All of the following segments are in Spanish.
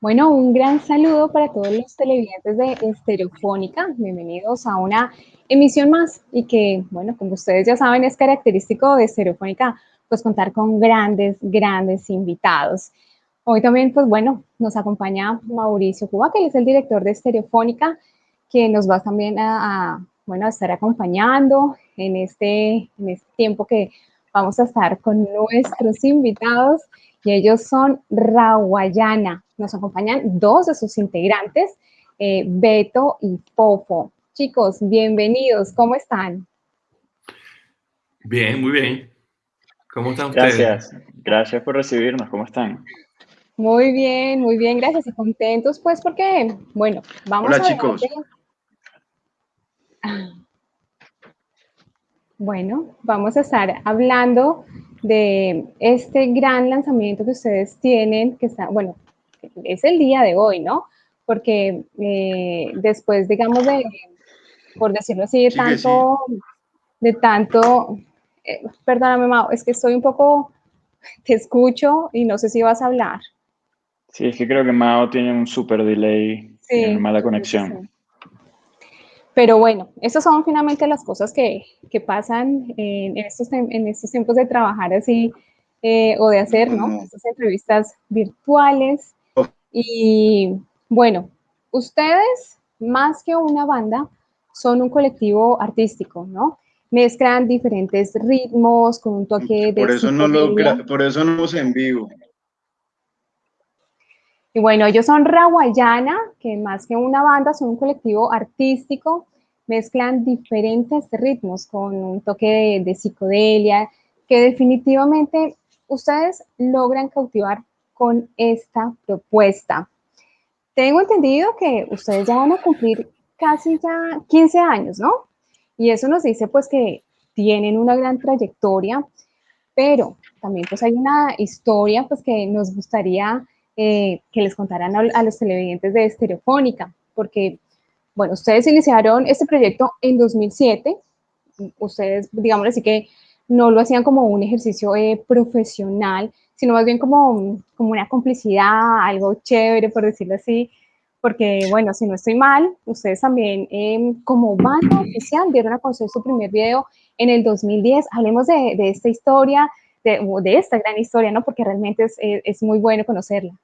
Bueno, un gran saludo para todos los televidentes de Estereofónica. Bienvenidos a una emisión más y que, bueno, como ustedes ya saben, es característico de Estereofónica, pues contar con grandes, grandes invitados. Hoy también, pues bueno, nos acompaña Mauricio Cuba, que es el director de Estereofónica, que nos va también a, bueno, estar acompañando en este, en este tiempo que vamos a estar con nuestros invitados y ellos son Rawayana. Nos acompañan dos de sus integrantes, eh, Beto y Popo. Chicos, bienvenidos, ¿cómo están? Bien, muy bien. ¿Cómo están ustedes? Gracias, gracias por recibirnos, ¿cómo están? Muy bien, muy bien, gracias y contentos pues porque, bueno, vamos Hola, chicos. Bueno, vamos a estar hablando de este gran lanzamiento que ustedes tienen, que está, bueno, es el día de hoy, ¿no? Porque eh, después, digamos, de, por decirlo así, de tanto, de tanto, eh, perdóname, Mau, es que estoy un poco, te escucho y no sé si vas a hablar. Sí, es que creo que Mao tiene un super delay, sí, mala conexión. Pero bueno, esas son finalmente las cosas que, que pasan en estos, en estos tiempos de trabajar así eh, o de hacer, ¿no? Estas entrevistas virtuales. Y bueno, ustedes, más que una banda, son un colectivo artístico, ¿no? Mezclan diferentes ritmos con un toque de... Por eso, no lo, por eso no los en vivo. Y bueno, ellos son Rawayana, que más que una banda son un colectivo artístico, mezclan diferentes ritmos con un toque de, psicodelia, que definitivamente ustedes logran cautivar con esta propuesta. Tengo entendido que ustedes ya van a cumplir casi ya 15 años, ¿no? Y eso nos dice pues que tienen una gran trayectoria, pero también pues hay una historia pues que nos gustaría eh, que les contaran a, los televidentes de Estereofónica, porque, bueno, ustedes iniciaron este proyecto en 2007, ustedes, digamos así que no lo hacían como un ejercicio eh, profesional, sino más bien como, como una complicidad, algo chévere, por decirlo así, porque, bueno, si no estoy mal, ustedes también em, como banda oficial dieron a conocer su primer video en el 2010. Hablemos de, de esta historia, de, de, esta gran historia, ¿no? Porque realmente es, es muy bueno conocerla.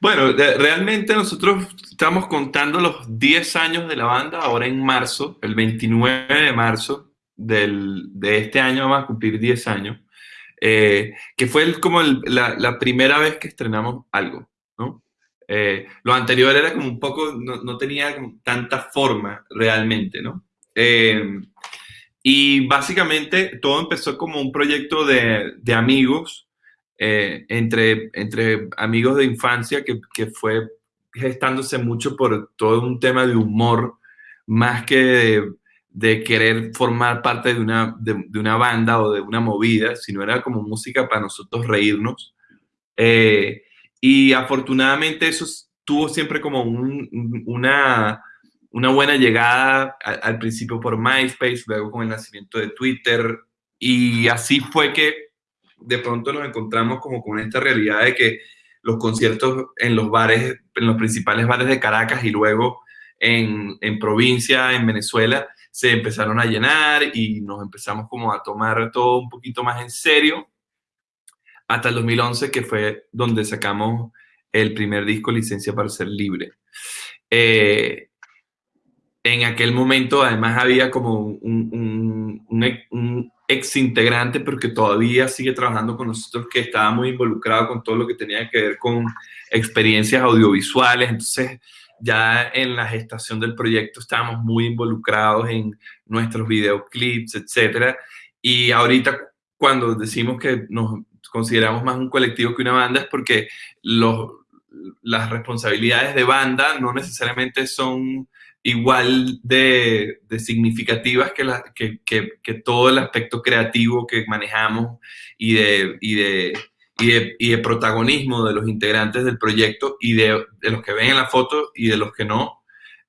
Bueno, realmente nosotros estamos contando los 10 años de la banda ahora en marzo, el 29 de marzo del, de este año vamos a cumplir 10 años, eh, que fue como la, primera vez que estrenamos algo, ¿no? Eh, lo anterior era como un poco, no, tenía tanta forma realmente, ¿no? Eh, y básicamente todo empezó como un proyecto de, de amigos eh, entre, entre amigos de infancia que, que, fue gestándose mucho por todo un tema de humor, más que de, querer formar parte de una, de, una, banda o de una movida, sino era como música para nosotros reírnos. Eh, y afortunadamente eso tuvo siempre como una, una buena llegada al, al principio por MySpace, luego con el nacimiento de Twitter, y así fue que de pronto nos encontramos como con esta realidad de que los conciertos en los bares, en los principales bares de Caracas y luego en, en provincia, en Venezuela, se empezaron a llenar y nos empezamos como a tomar todo un poquito más en serio hasta el 2011 que fue donde sacamos el primer disco Licencia para Ser Libre. Eh, en aquel momento además había como un, un, ex integrante, pero todavía sigue trabajando con nosotros, que estaba muy involucrado con todo lo que tenía que ver con experiencias audiovisuales. Entonces, ya en la gestación del proyecto estábamos muy involucrados en nuestros videoclips, etcétera. Y ahorita, cuando decimos que nos consideramos más un colectivo que una banda, es porque los, las responsabilidades de banda no necesariamente son igual de, significativas que, la, que, que, todo el aspecto creativo que manejamos y de, y de, y de, protagonismo de los integrantes del proyecto y de, los que ven en la foto y de los que no,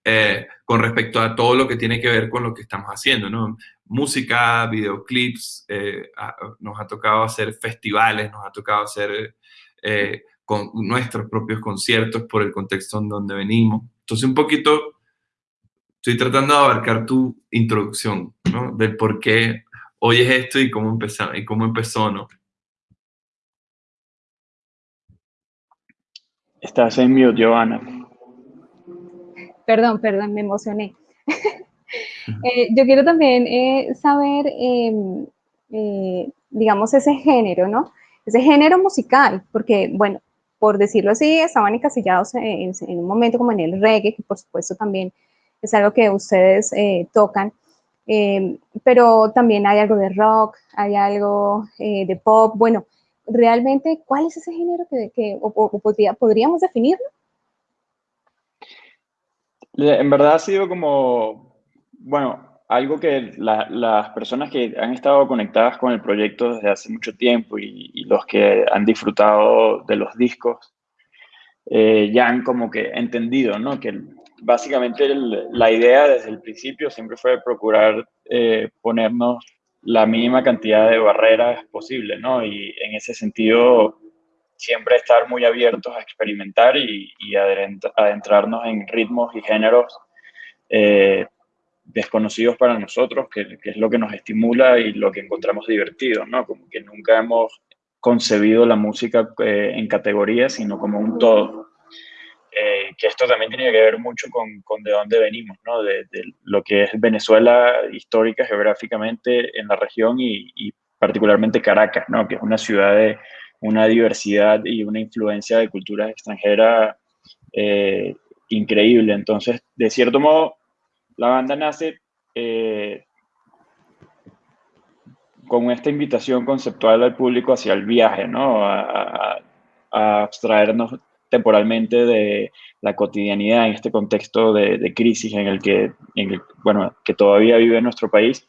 eh, con respecto a todo lo que tiene que ver con lo que estamos haciendo, ¿no? Música, videoclips, eh, nos ha tocado hacer festivales, nos ha tocado hacer... Eh, con nuestros propios conciertos por el contexto en donde venimos. Entonces un poquito estoy tratando de abarcar tu introducción, ¿no? Del por qué oyes esto y cómo empezó, y cómo empezó, ¿no? Estás en mute, Giovanna. Perdón, perdón, me emocioné. Eh, yo quiero también eh, saber, em, eh, digamos, ese género, ¿no? Ese género musical, porque, bueno, por decirlo así, estaban encasillados en, en, un momento como en el reggae, que por supuesto también es algo que ustedes tocan, em, pero también hay algo de rock, hay algo de pop, bueno, realmente, ¿cuál es ese género que, podríamos definirlo? En verdad ha sido como, bueno, algo que las personas que han estado conectadas con el proyecto desde hace mucho tiempo y, los que han disfrutado de los discos, eh, ya han como que entendido, ¿no? Que básicamente la idea desde el principio siempre fue procurar eh, ponernos la mínima cantidad de barreras posible, ¿no? Y en ese sentido, siempre estar muy abiertos a experimentar y, adentrarnos en ritmos y géneros eh, desconocidos para nosotros, que, es lo que nos estimula y lo que encontramos divertido, ¿no? Como que nunca hemos concebido la música eh, en categorías, sino como un todo. Eh, que esto también tiene que ver mucho con, con de dónde venimos, ¿no? De, lo que es Venezuela histórica, geográficamente en la región y, particularmente Caracas, ¿no? Que es una ciudad de una diversidad y una influencia de culturas extranjeras eh, increíble. Entonces, de cierto modo, la banda nace eh, con esta invitación conceptual al público hacia el viaje, ¿no? A, a abstraernos temporalmente de la cotidianidad en este contexto de, crisis en el, que, bueno, que todavía vive nuestro país.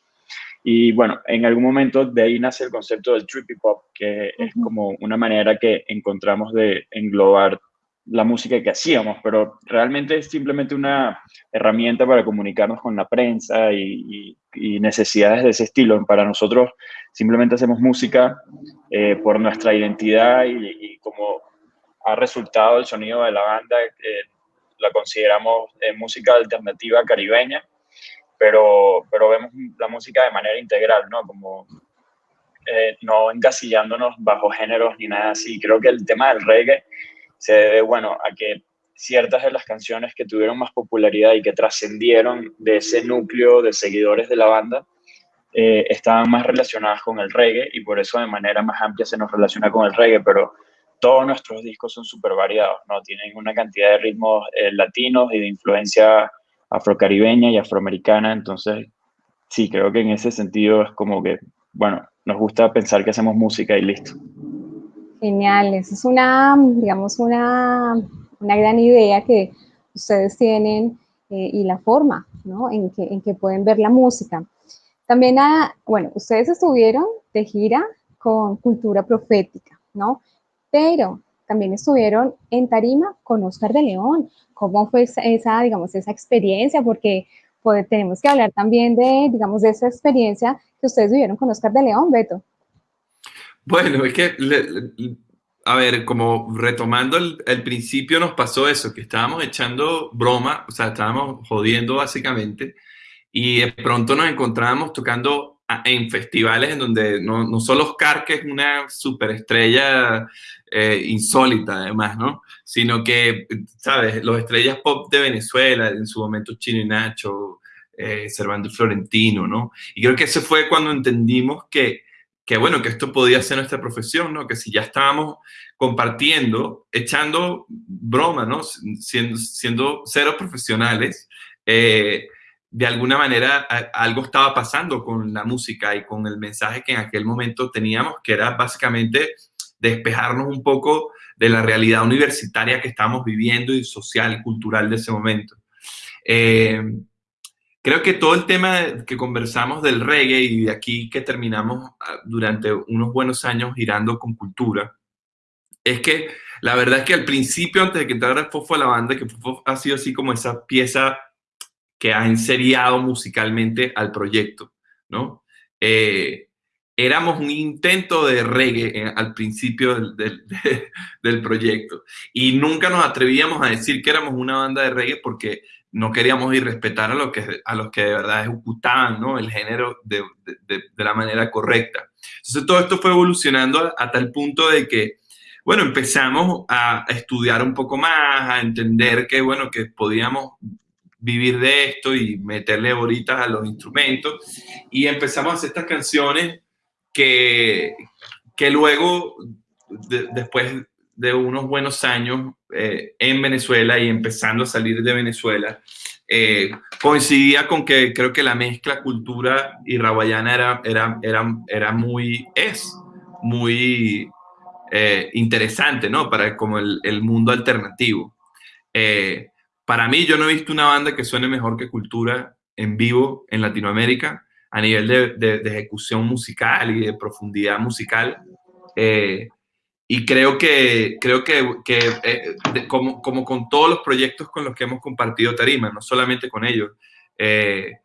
Y bueno, en algún momento de ahí nace el concepto del trippy pop, que es como una manera que encontramos de englobar la música que hacíamos, pero realmente es simplemente una herramienta para comunicarnos con la prensa y, necesidades de ese estilo. Para nosotros simplemente hacemos música eh, por nuestra identidad y, y como ha resultado el sonido de la banda, eh, la consideramos eh, música alternativa caribeña, pero, pero vemos la música de manera integral, ¿no? Como eh, no encasillándonos bajo géneros ni nada así. Creo que el tema del reggae se debe, bueno, a que ciertas de las canciones que tuvieron más popularidad y que trascendieron de ese núcleo de seguidores de la banda, estaban más relacionadas con el reggae y por eso de manera más amplia se nos relaciona con el reggae, pero todos nuestros discos son súper variados, ¿no? Tienen una cantidad de ritmos eh, latinos y de influencia afrocaribeña y afroamericana, entonces sí, creo que en ese sentido es como que, bueno, nos gusta pensar que hacemos música y listo. Genial, esa es una, digamos, una, una gran idea que ustedes tienen eh, y la forma, ¿no? En que, en que pueden ver la música. También, ah, bueno, ustedes estuvieron de gira con Cultura Profética, ¿no? Pero también estuvieron en Tarima con Oscar de León. ¿Cómo fue esa, digamos, esa experiencia? Porque pues, tenemos que hablar también de, digamos, de esa experiencia que ustedes vivieron con Oscar de León, Beto. Bueno, es que, a ver, como retomando el, principio nos pasó eso, que estábamos echando broma, o sea, estábamos jodiendo básicamente, y de pronto nos encontrábamos tocando en festivales en donde no, no solo Oscar, que es una superestrella eh, insólita además, ¿no? Sino que, ¿sabes? Los estrellas pop de Venezuela, en su momento Chino y Nacho, eh, Servando Florentino, ¿no? Y creo que ese fue cuando entendimos que, que, bueno, que esto podía ser nuestra profesión, ¿no? Que si ya estábamos compartiendo, echando broma, ¿no? Siendo, siendo cero profesionales, eh, de alguna manera algo estaba pasando con la música y con el mensaje que en aquel momento teníamos, que era básicamente despejarnos un poco de la realidad universitaria que estamos viviendo y social cultural de ese momento. Eh, creo que todo el tema que conversamos del reggae y de aquí que terminamos ah, durante unos buenos años girando con cultura, es que la verdad es que al principio, antes de que entrara Fofo a la banda, que Fofo ha sido así como esa pieza que ha enseriado musicalmente al proyecto, ¿no? Eh, éramos un intento de reggae al principio del, del, proyecto. Y nunca nos atrevíamos a decir que éramos una banda de reggae porque no queríamos irrespetar a, lo que, a los que de verdad ejecutaban ¿no? el género de, de, la manera correcta. Entonces todo esto fue evolucionando a, tal punto de que, bueno, empezamos a estudiar un poco más, a entender que, bueno, que podíamos vivir de esto y meterle bolitas a los instrumentos. Y empezamos a hacer estas canciones que, que luego, después de unos buenos años eh, en Venezuela y empezando a salir de Venezuela, eh, coincidía con que creo que la mezcla cultura y rawayana era, era, era, era muy, es muy eh, interesante, ¿no? Para como el, el mundo alternativo. Para mí, yo no he visto una banda que suene mejor que cultura en vivo en Latinoamérica a nivel de, ejecución musical y de profundidad musical. Eh, y creo que, creo que eh, como, como, con todos los proyectos con los que hemos compartido tarima, no solamente con ellos, eh,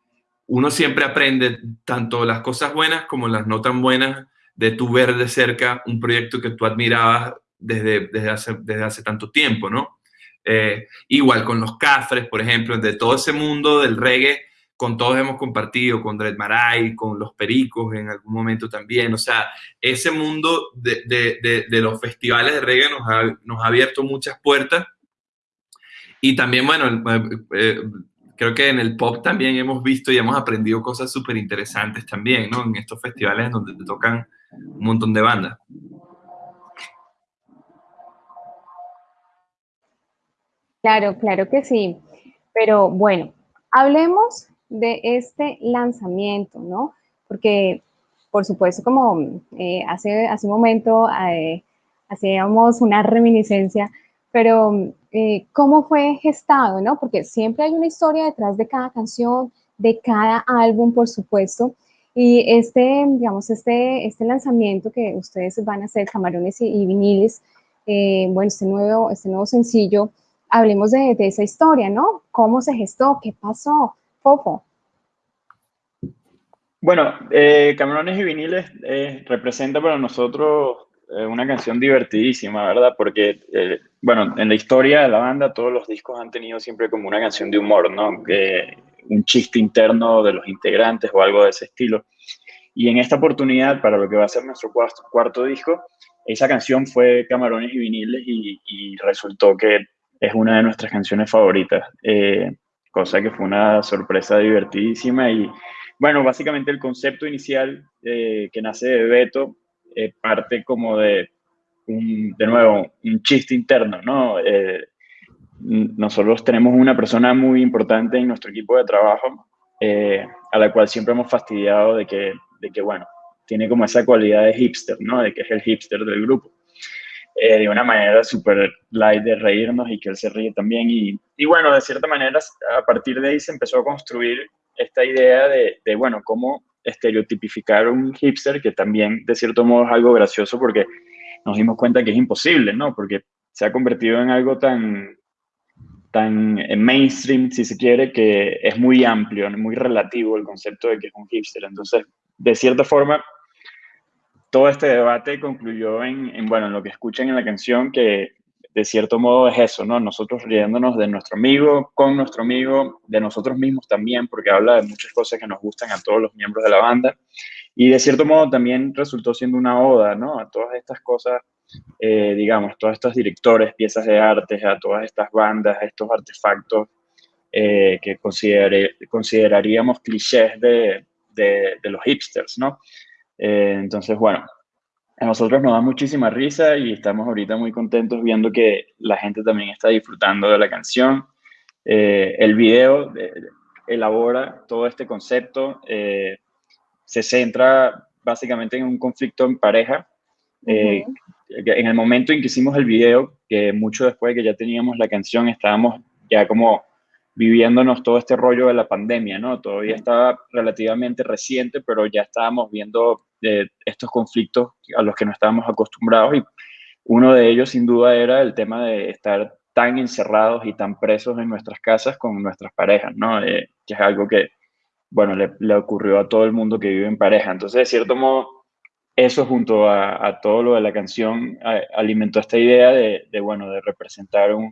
uno siempre aprende tanto las cosas buenas como las no tan buenas de tu ver de cerca un proyecto que tú admirabas desde, desde, hace, desde hace tanto tiempo, ¿no? Igual con los Cafres, por ejemplo, de todo ese mundo del reggae con todos hemos compartido, con Dred Maray, con los Pericos en algún momento también. O sea, ese mundo de, de, de, los festivales de reggae nos ha, nos ha, abierto muchas puertas. Y también, bueno, eh, eh, creo que en el pop también hemos visto y hemos aprendido cosas súper interesantes también, ¿no? En estos festivales donde te tocan un montón de bandas. Claro, claro que sí. Pero bueno, hablemos de este lanzamiento, ¿no? Porque, por supuesto, como eh, hace, hace un momento eh, hacíamos una reminiscencia, pero eh, ¿cómo fue gestado, no? Porque siempre hay una historia detrás de cada canción, de cada álbum, por supuesto. Y este, digamos, este, este lanzamiento que ustedes van a hacer, Camarones y, Viniles, bueno, este nuevo, este nuevo sencillo, hablemos de, esa historia, ¿no? ¿Cómo se gestó? ¿Qué pasó? Bueno, eh, Camarones y Viniles eh, representa para nosotros eh, una canción divertidísima, ¿verdad? Porque, eh, bueno, en la historia de la banda todos los discos han tenido siempre como una canción de humor, ¿no? un chiste interno de los integrantes o algo de ese estilo. Y en esta oportunidad, para lo que va a ser nuestro cuarto, disco, esa canción fue Camarones y Viniles y, resultó que es una de nuestras canciones favoritas. Eh, cosa que fue una sorpresa divertidísima y bueno, básicamente el concepto inicial eh, que nace de Beto eh, parte como de, un, de nuevo, un chiste interno, ¿no? Nosotros tenemos una persona muy importante en nuestro equipo de trabajo, a la cual siempre hemos fastidiado de que, de que, bueno, tiene como esa cualidad de hipster, ¿no? De que es el hipster del grupo. Eh, de una manera súper light de reírnos y que él se ríe también. Y, y, bueno, de cierta manera, a partir de ahí se empezó a construir esta idea de, de, bueno, cómo estereotipificar un hipster, que también de cierto modo es algo gracioso porque nos dimos cuenta que es imposible, ¿no? Porque se ha convertido en algo tan, tan mainstream, si se quiere, que es muy amplio, muy relativo el concepto de que es un hipster. Entonces, de cierta forma, todo este debate concluyó en, bueno, en lo que escuchan en la canción, que de cierto modo es eso, ¿no? Nosotros riéndonos de nuestro amigo, con nuestro amigo, de nosotros mismos también, porque habla de muchas cosas que nos gustan a todos los miembros de la banda. Y de cierto modo también resultó siendo una oda, ¿no? A todas estas cosas, eh, digamos, todos estos directores, piezas de arte, a todas estas bandas, a estos artefactos eh, que consideraríamos clichés de los hipsters, ¿no? Eh, entonces, bueno, a nosotros nos da muchísima risa y estamos ahorita muy contentos viendo que la gente también está disfrutando de la canción. Eh, el video eh, elabora todo este concepto, se centra básicamente en un conflicto en pareja. En el momento en que hicimos el video, que mucho después de que ya teníamos la canción, estábamos ya como viviéndonos todo este rollo de la pandemia, ¿no? Todavía estaba relativamente reciente, pero ya estábamos viendo eh, estos conflictos a los que no estábamos acostumbrados y uno de ellos sin duda era el tema de estar tan encerrados y tan presos en nuestras casas con nuestras parejas, ¿no? Eh, que es algo que, bueno, le, ocurrió a todo el mundo que vive en pareja. Entonces, de cierto modo, eso junto a, todo lo de la canción alimentó esta idea de, bueno, de representar un,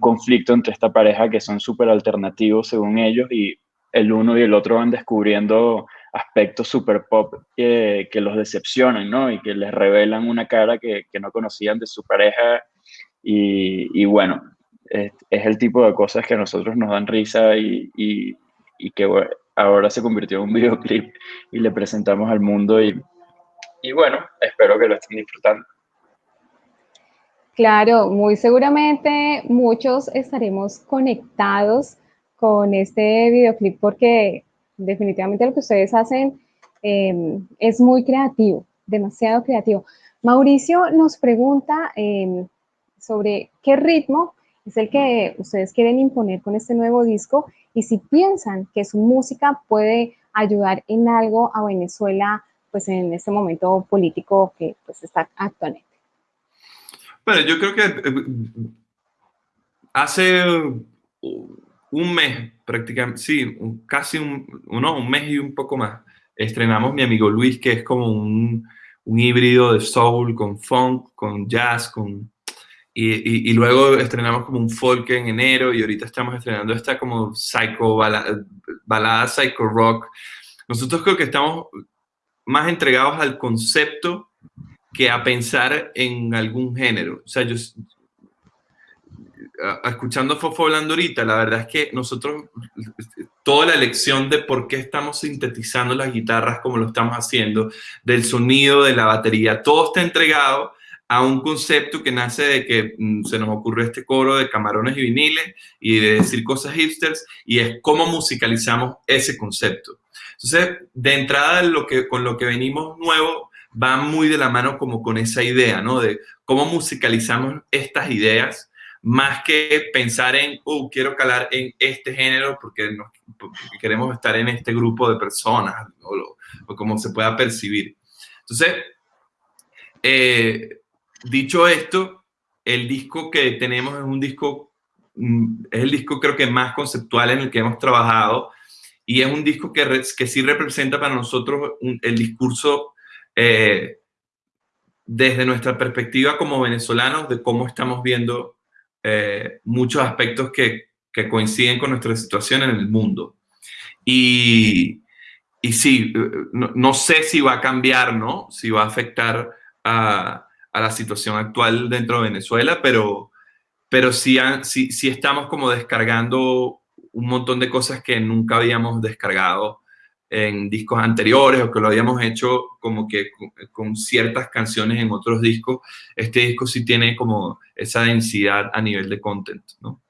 conflicto entre esta pareja que son súper alternativos según ellos y el uno y el otro van descubriendo aspectos super pop que, los decepcionan, ¿no? Y que les revelan una cara que, no conocían de su pareja y, bueno, es, el tipo de cosas que a nosotros nos dan risa y, que ahora se convirtió en un videoclip y le presentamos al mundo y y bueno, espero que lo estén disfrutando. Claro, muy seguramente muchos estaremos conectados con este videoclip porque definitivamente lo que ustedes hacen em, es muy creativo, demasiado creativo. Mauricio nos pregunta em, sobre qué ritmo es el que ustedes quieren imponer con este nuevo disco y si piensan que su música puede ayudar en algo a Venezuela pues en este momento político que pues está actualmente. Bueno, yo creo que eh, hace un mes, prácticamente, sí, casi un, un mes y un poco más, estrenamos Mi Amigo Luis, que es como un, un híbrido de soul con funk, con jazz, con... Y, y, luego estrenamos como un folk en enero y ahorita estamos estrenando esta como psycho, balada, balada psycho rock. Nosotros creo que estamos más entregados al concepto que a pensar en algún género. O sea, yo, escuchando Fofo hablando ahorita, la verdad es que nosotros, toda la lección de por qué estamos sintetizando las guitarras como lo estamos haciendo, del sonido, de la batería, todo está entregado a un concepto que nace de que mm, se nos ocurrió este coro de camarones y viniles y de decir cosas hipsters y es cómo musicalizamos ese concepto. Entonces, de entrada, con lo que venimos nuevo va muy de la mano como con esa idea, ¿no? De cómo musicalizamos estas ideas, más que pensar en, oh, quiero calar en este género porque, queremos estar en este grupo de personas, o, o como se pueda percibir. Entonces, eh, dicho esto, el disco que tenemos es un disco, mm, es el disco creo que más conceptual en el que hemos trabajado y es un disco que, que sí representa para nosotros el discurso eh, desde nuestra perspectiva como venezolanos de cómo estamos viendo eh, muchos aspectos que, que, coinciden con nuestra situación en el mundo. Y, y sí, no, no, sé si va a cambiar, ¿no? Si va a afectar a, a la situación actual dentro de Venezuela, pero, pero sí, sí, sí estamos como descargando un montón de cosas que nunca habíamos descargado en discos anteriores o que lo habíamos hecho como que con, ciertas canciones en otros discos. Este disco sí tiene como esa densidad a nivel de content, ¿no?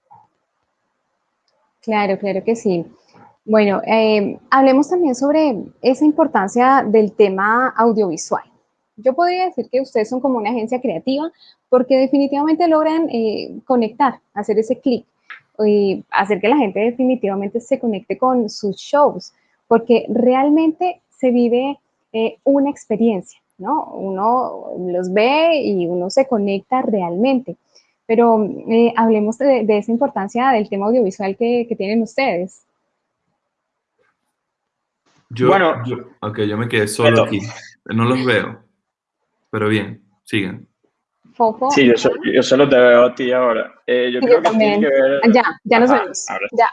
Claro, claro que sí. Bueno, eh, hablemos también sobre esa importancia del tema audiovisual. Yo podría decir que ustedes son como una agencia creativa porque definitivamente logran eh, conectar, hacer ese clic y hacer que la gente definitivamente se conecte con sus shows, porque realmente se vive eh, una experiencia, ¿no? Uno los ve y uno se conecta realmente. Pero eh, hablemos de, esa importancia del tema audiovisual que, tienen ustedes. Yo, bueno, yo, ok, yo me quedé solo aquí. No los veo. Pero bien, sigan. Sí, yo, solo te veo a ti ahora. Eh, yo creo que tiene que ver... Ya, ya nos vemos. Ya.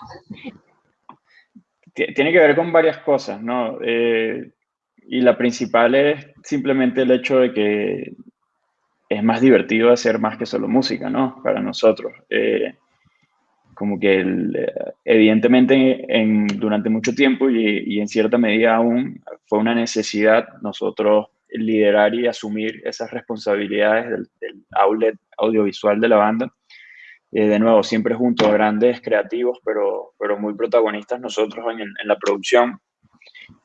Tiene que ver con varias cosas, ¿no? Eh, y la principal es simplemente el hecho de que es más divertido hacer más que solo música, ¿no? Para nosotros. Eh, como que evidentemente en, durante mucho tiempo y, y, en cierta medida aún fue una necesidad nosotros liderar y asumir esas responsabilidades del, outlet audiovisual de la banda. Eh, de nuevo, siempre junto a grandes creativos, pero, pero muy protagonistas nosotros en, la producción.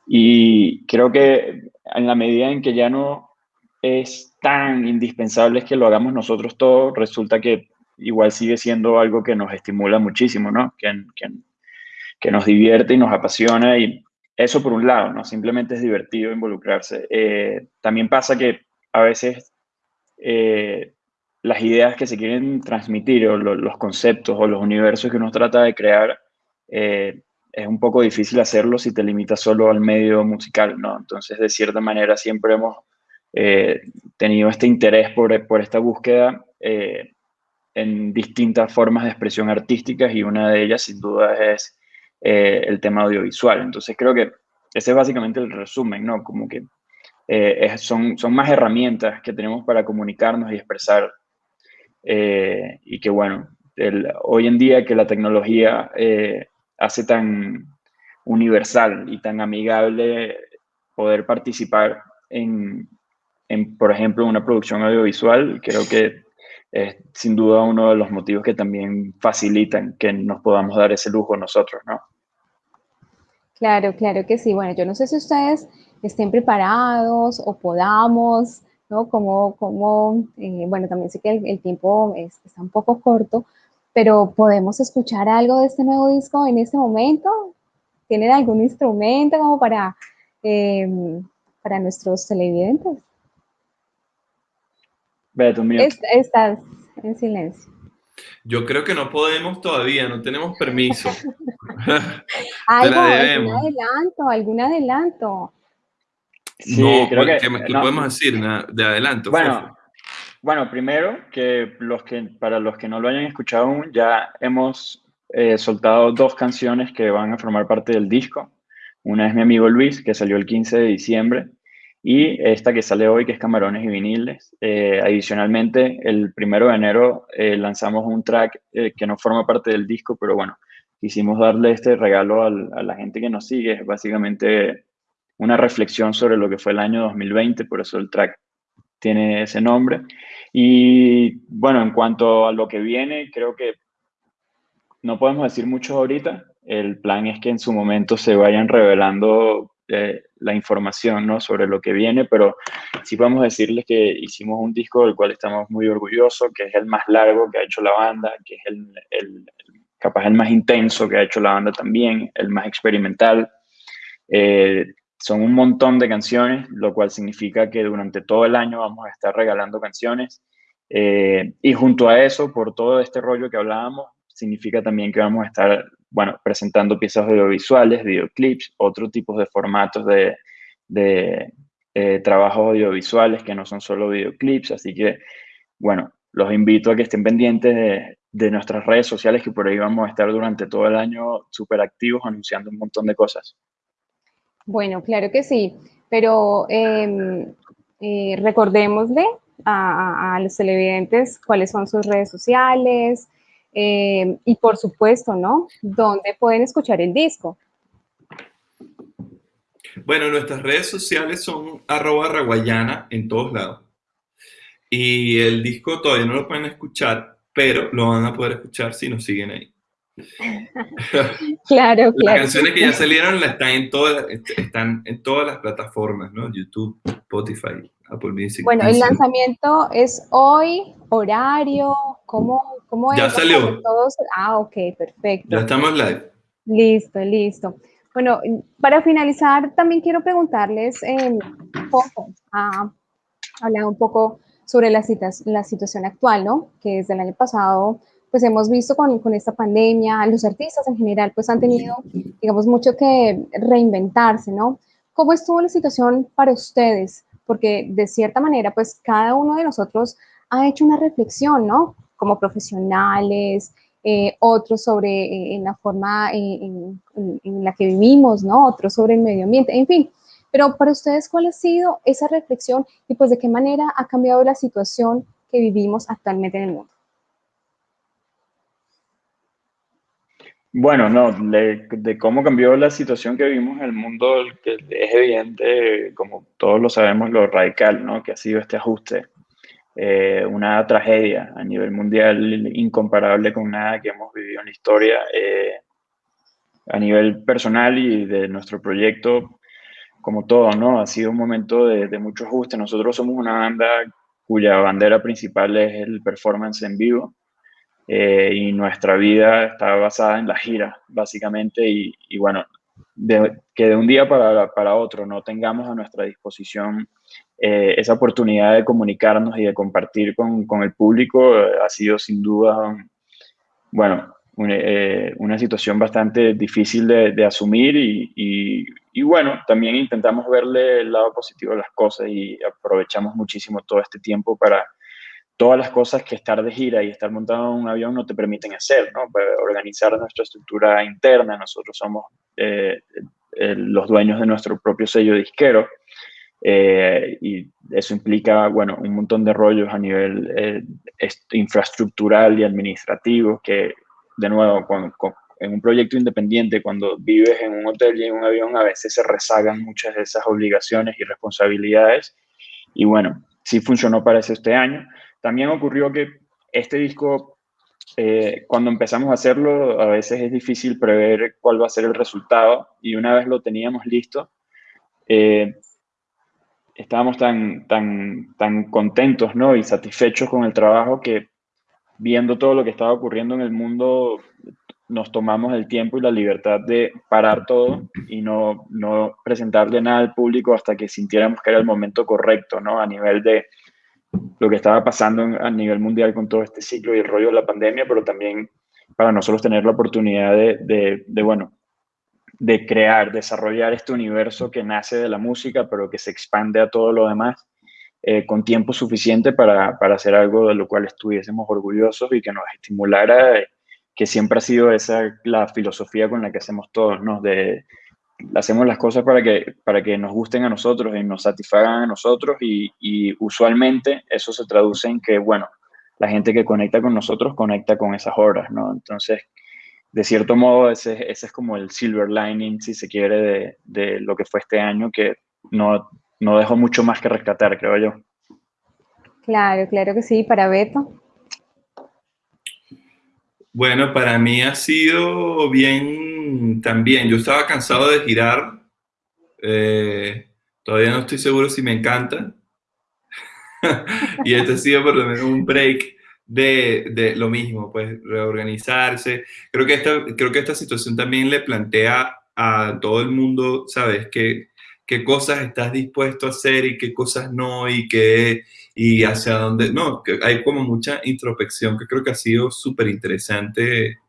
Y creo que en la medida en que ya no es tan indispensable que lo hagamos nosotros todo, resulta que igual sigue siendo algo que nos estimula muchísimo, ¿no? Que, que, que nos divierte y nos apasiona y, eso por un lado, ¿no? Simplemente es divertido involucrarse. Eh, también pasa que a veces eh, las ideas que se quieren transmitir o los conceptos o los universos que uno trata de crear eh, es un poco difícil hacerlo si te limitas solo al medio musical, ¿no? Entonces, de cierta manera, siempre hemos tenido este interés por, por esta búsqueda en distintas formas de expresión artísticas y una de ellas sin duda es el tema audiovisual. Entonces creo que ese es básicamente el resumen, ¿no? Como que son, son más herramientas que tenemos para comunicarnos y expresar y que bueno, hoy en día que la tecnología eh, hace tan universal y tan amigable poder participar en, por ejemplo, una producción audiovisual, creo que es sin duda uno de los motivos que también facilitan que nos podamos dar ese lujo nosotros, ¿no? Claro, claro que sí. Bueno, yo no sé si ustedes estén preparados o podamos, ¿no? Como, como eh, bueno, también sé que el, tiempo está un poco corto, pero podemos escuchar algo de este nuevo disco en este momento. ¿Tienen algún instrumento como para, em, para nuestros televidentes? Beto, mío. estás en silencio. Yo creo que no podemos todavía, no tenemos permiso. algún adelanto, algún adelanto. No, creo que, ¿qué, podemos decir de adelanto? Bueno, bueno, primero que, los que para los que no lo hayan escuchado aún, ya hemos eh, soltado dos canciones que van a formar parte del disco. Una es Mi Amigo Luis, que salió el 15 de diciembre, y esta que sale hoy, que es Camarones y Viniles. Eh, adicionalmente, el primero de enero eh, lanzamos un track que no forma parte del disco, pero bueno, quisimos darle este regalo a la gente que nos sigue. Básicamente una reflexión sobre lo que fue el año 2020, por eso el track tiene ese nombre. Y bueno, en cuanto a lo que viene, creo que no podemos decir mucho ahorita. El plan es que en su momento se vayan revelando eh, la información ¿no? sobre lo que viene, pero sí podemos decirles que hicimos un disco del cual estamos muy orgullosos, que es el más largo que ha hecho la banda, que es el, el capaz el más intenso que ha hecho la banda también, el más experimental. Eh, son un montón de canciones, lo cual significa que durante todo el año vamos a estar regalando canciones. Eh, y junto a eso, por todo este rollo que hablábamos, significa también que vamos a estar, bueno, presentando piezas audiovisuales, videoclips, otro tipo de formatos de, eh, trabajos audiovisuales que no son solo videoclips. Así que, bueno, los invito a que estén pendientes de, de nuestras redes sociales, que por ahí vamos a estar durante todo el año súper activos anunciando un montón de cosas. Bueno, claro que sí, pero em, eh, recordémosle a, los televidentes cuáles son sus redes sociales em, y por supuesto, ¿no? ¿Dónde pueden escuchar el disco? Bueno, nuestras redes sociales son arroba raguayana en todos lados. Y el disco todavía no lo pueden escuchar, pero lo van a poder escuchar si nos siguen ahí. Claro, claro. Las canciones que ya salieron están, en todas, están en todas las plataformas, ¿no? YouTube, Spotify, Apple Music. Bueno, el lanzamiento es hoy, horario, ¿cómo, cómo ya salió. Todos? Ah, ok, perfecto. Ya estamos live. Listo, listo. Bueno, para finalizar, también quiero preguntarles eh, un poco, a hablar un poco sobre la, la situación actual, ¿no? Que desde el año pasado pues hemos visto con, con, esta pandemia, los artistas en general pues han tenido, digamos, mucho que reinventarse, ¿no? ¿Cómo estuvo la situación para ustedes? Porque de cierta manera pues cada uno de nosotros ha hecho una reflexión, ¿no? Como profesionales, eh, otros sobre eh, en la forma eh, en, la que vivimos, ¿no? Otros sobre el medio ambiente, en fin. Pero para ustedes, ¿cuál ha sido esa reflexión y pues de qué manera ha cambiado la situación que vivimos actualmente en el mundo? Bueno, no, de, cómo cambió la situación que vivimos en el mundo, que es evidente, como todos lo sabemos, lo radical, ¿no? Que ha sido este ajuste. Eh, una tragedia a nivel mundial incomparable con nada que hemos vivido en la historia. Eh, a nivel personal y de nuestro proyecto, como todo, ¿no? Ha sido un momento de, de mucho ajuste. Nosotros somos una banda cuya bandera principal es el performance en vivo. Eh, y nuestra vida está basada en la gira, básicamente, y, bueno, que de un día para, para, otro no tengamos a nuestra disposición eh, esa oportunidad de comunicarnos y de compartir con, con el público eh, ha sido sin duda, bueno, una, una situación bastante difícil de, de asumir y, y, y bueno, también intentamos verle el lado positivo de las cosas y aprovechamos muchísimo todo este tiempo para todas las cosas que estar de gira y estar montado en un avión no te permiten hacer, ¿no? Para organizar nuestra estructura interna, nosotros somos eh, los dueños de nuestro propio sello disquero eh, y eso implica, bueno, un montón de rollos a nivel eh, infraestructural y administrativo que, de nuevo, en un proyecto independiente, cuando vives en un hotel y en un avión, a veces se rezagan muchas de esas obligaciones y responsabilidades. Y bueno, sí funcionó para eso este año. También ocurrió que este disco, eh, cuando empezamos a hacerlo, a veces es difícil prever cuál va a ser el resultado. Y una vez lo teníamos listo, eh, estábamos tan, tan, tan contentos ¿no? y satisfechos con el trabajo que viendo todo lo que estaba ocurriendo en el mundo, nos tomamos el tiempo y la libertad de parar todo y no, no presentarle nada al público hasta que sintiéramos que era el momento correcto, ¿no? A nivel de lo que estaba pasando a nivel mundial con todo este ciclo y el rollo de la pandemia, pero también para nosotros tener la oportunidad de, de, bueno, de crear, desarrollar este universo que nace de la música, pero que se expande a todo lo demás, eh, con tiempo suficiente para, para, hacer algo de lo cual estuviésemos orgullosos y que nos estimulara, eh, que siempre ha sido esa la filosofía con la que hacemos todos, ¿no? De, hacemos las cosas para que, para que nos gusten a nosotros y nos satisfagan a nosotros y, y usualmente eso se traduce en que, bueno, la gente que conecta con nosotros conecta con esas horas, ¿no? Entonces, de cierto modo, ese, ese, es como el silver lining, si se quiere, de, de, lo que fue este año, que no, no dejó mucho más que rescatar, creo yo. Claro, claro que sí, para Beto. Bueno, para mí ha sido bien también. Yo estaba cansado de girar. Eh, todavía no estoy seguro si me encanta. y este ha sido por lo menos un break de, de, lo mismo, pues reorganizarse. Creo que, esta, creo que esta situación también le plantea a todo el mundo, ¿sabes? Que, qué cosas estás dispuesto a hacer y qué cosas no y qué y hacia dónde. No, hay como mucha introspección que creo que ha sido súper interesante.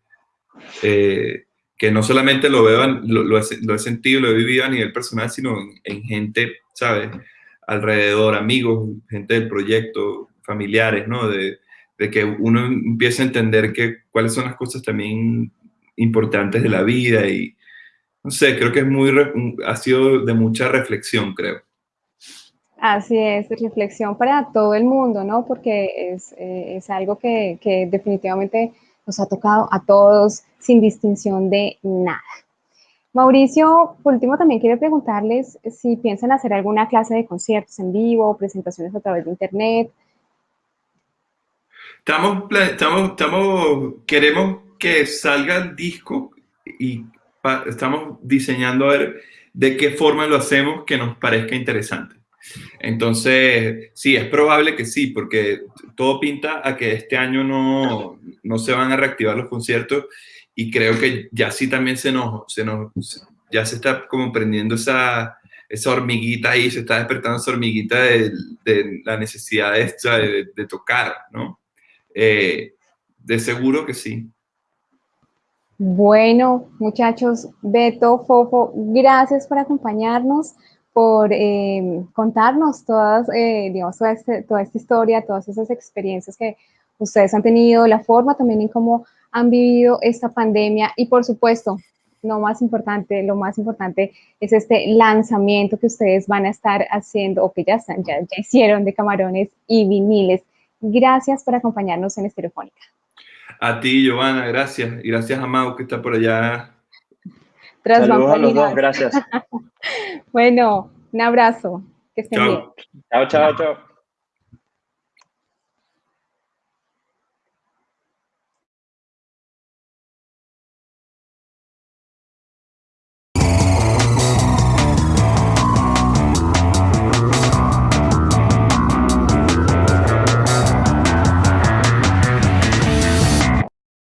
Eh, que no solamente lo veo, lo, lo, he, lo, he, sentido, lo he vivido a nivel personal, sino en, en gente, ¿sabes? Alrededor, amigos, gente del proyecto, familiares, ¿no? De, de que uno empiece a entender que, cuáles son las cosas también importantes de la vida y, no sé, creo que es muy, ha sido de mucha reflexión, creo. Así es, reflexión para todo el mundo, ¿no? Porque es, eh, es algo que, que, definitivamente nos ha tocado a todos sin distinción de nada. Mauricio, por último, también quiero preguntarles si piensan hacer alguna clase de conciertos en vivo, presentaciones a través de internet, Estamos, estamos, estamos, queremos que salga el disco y estamos diseñando a ver de qué forma lo hacemos que nos parezca interesante. Entonces, sí, es probable que sí, porque todo pinta a que este año no, no se van a reactivar los conciertos y creo que ya sí también se nos, se nos ya se está como prendiendo esa, esa hormiguita ahí, se está despertando esa hormiguita de, la necesidad de, de tocar, ¿no? Eh, de seguro que sí. Bueno, muchachos, Beto, Fofo, gracias por acompañarnos, por eh, contarnos todas, eh, digamos, toda, este, toda, esta historia, todas esas experiencias que ustedes han tenido, la forma también en cómo han vivido esta pandemia y, por supuesto, lo más importante, lo más importante es este lanzamiento que ustedes van a estar haciendo o que ya están, ya, ya hicieron de camarones y viniles. Gracias por acompañarnos en Estereofónica. A ti, Giovanna, gracias. Y gracias a Mau, que está por allá. Tras Saludos a los dos, gracias. bueno, un abrazo. Que estén chao. bien. Chao, chao, chao.